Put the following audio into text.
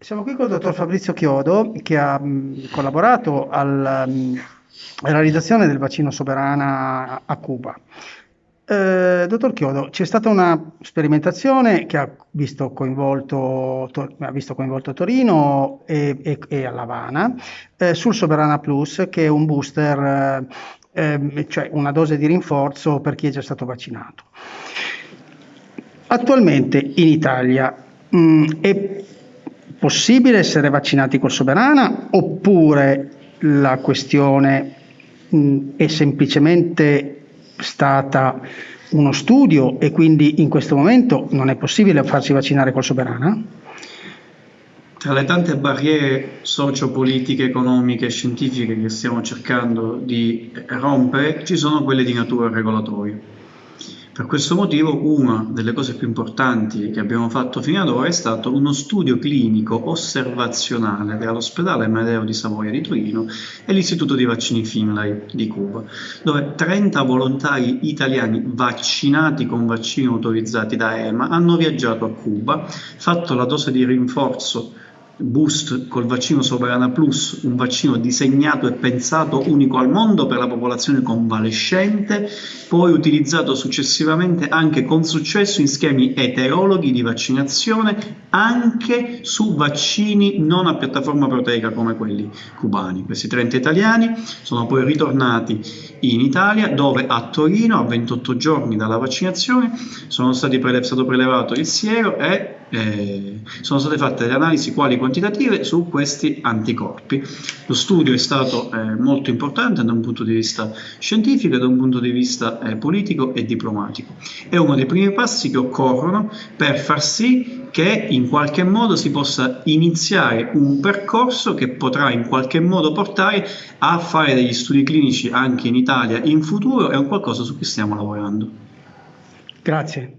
Siamo qui con il dottor Fabrizio Chiodo che ha collaborato alla realizzazione del vaccino Soberana a Cuba. Eh, dottor Chiodo, c'è stata una sperimentazione che ha visto coinvolto, to- ha visto coinvolto Torino e, e, e a Havana eh, sul Soberana Plus, che è un booster, eh, ehm, cioè una dose di rinforzo per chi è già stato vaccinato. Attualmente in Italia mh, è possibile essere vaccinati col Soberana oppure la questione mh, è semplicemente stata uno studio e quindi in questo momento non è possibile farsi vaccinare col Soberana? Tra le tante barriere sociopolitiche, economiche e scientifiche che stiamo cercando di rompere, ci sono quelle di natura regolatoria. Per questo motivo una delle cose più importanti che abbiamo fatto fino ad ora è stato uno studio clinico osservazionale tra l'ospedale Medeo di Savoia di Torino e l'Istituto di Vaccini Finlay di Cuba, dove 30 volontari italiani vaccinati con vaccini autorizzati da EMA hanno viaggiato a Cuba, fatto la dose di rinforzo boost col vaccino Soberana Plus, un vaccino disegnato e pensato unico al mondo per la popolazione convalescente, poi utilizzato successivamente anche con successo in schemi eterologhi di vaccinazione anche su vaccini non a piattaforma proteica come quelli cubani. Questi 30 italiani sono poi ritornati in Italia dove a Torino a 28 giorni dalla vaccinazione sono stati prele- stato prelevato il siero e eh, sono state fatte delle analisi quali quantitative su questi anticorpi. Lo studio è stato eh, molto importante da un punto di vista scientifico da un punto di vista eh, politico e diplomatico. È uno dei primi passi che occorrono per far sì che in qualche modo si possa iniziare un percorso che potrà in qualche modo portare a fare degli studi clinici anche in Italia in futuro, è un qualcosa su cui stiamo lavorando. Grazie.